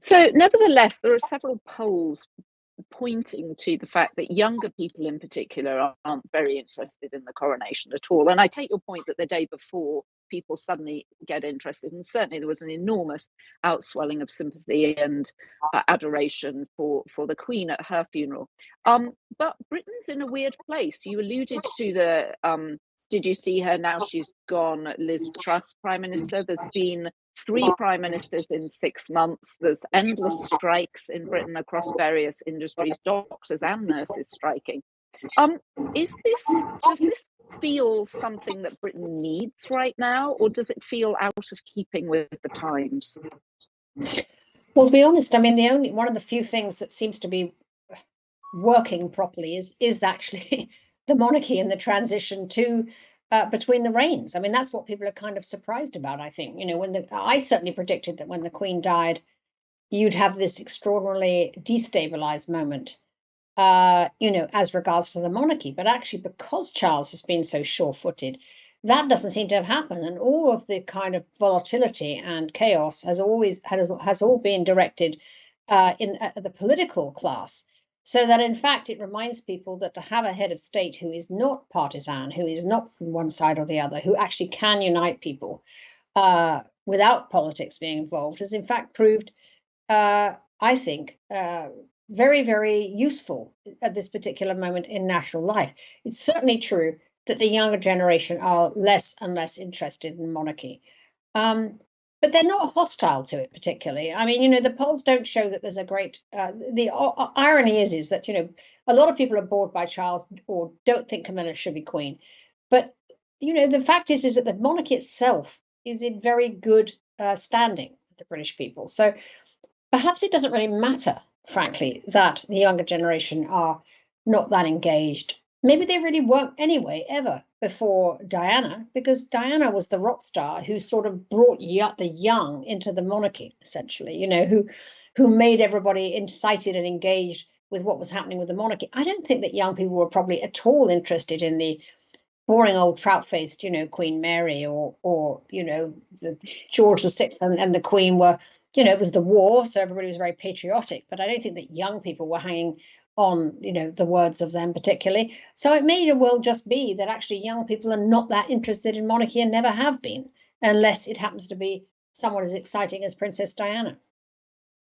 So, nevertheless, there are several polls pointing to the fact that younger people in particular aren't very interested in the coronation at all. And I take your point that the day before people suddenly get interested, and certainly there was an enormous outswelling of sympathy and uh, adoration for, for the Queen at her funeral. Um, but Britain's in a weird place. You alluded to the, um, did you see her now she's gone, Liz Truss, Prime Minister? There's been three prime ministers in six months. There's endless strikes in Britain across various industries, doctors and nurses striking. Um, is this does this feel something that Britain needs right now, or does it feel out of keeping with the times? Well, to be honest, I mean the only one of the few things that seems to be working properly is is actually the monarchy and the transition to uh, between the reigns. I mean, that's what people are kind of surprised about. I think you know when the I certainly predicted that when the Queen died, you'd have this extraordinarily destabilized moment, uh, you know, as regards to the monarchy. But actually, because Charles has been so sure-footed, that doesn't seem to have happened, and all of the kind of volatility and chaos has always has, has all been directed uh, in uh, the political class. So that in fact, it reminds people that to have a head of state who is not partisan, who is not from one side or the other, who actually can unite people uh, without politics being involved, has in fact proved, uh, I think, uh, very, very useful at this particular moment in national life. It's certainly true that the younger generation are less and less interested in monarchy. Um, but they're not hostile to it particularly. I mean, you know, the polls don't show that there's a great. Uh, the uh, irony is, is that you know, a lot of people are bored by Charles or don't think Camilla should be queen, but you know, the fact is, is that the monarchy itself is in very good uh, standing with the British people. So perhaps it doesn't really matter, frankly, that the younger generation are not that engaged maybe they really weren't anyway ever before Diana, because Diana was the rock star who sort of brought the young into the monarchy, essentially. You know, who who made everybody incited and engaged with what was happening with the monarchy. I don't think that young people were probably at all interested in the boring old trout-faced, you know, Queen Mary or or you know the George Sixth and, and the Queen were, you know, it was the war, so everybody was very patriotic. But I don't think that young people were hanging on you know the words of them particularly so it may well just be that actually young people are not that interested in monarchy and never have been unless it happens to be someone as exciting as princess diana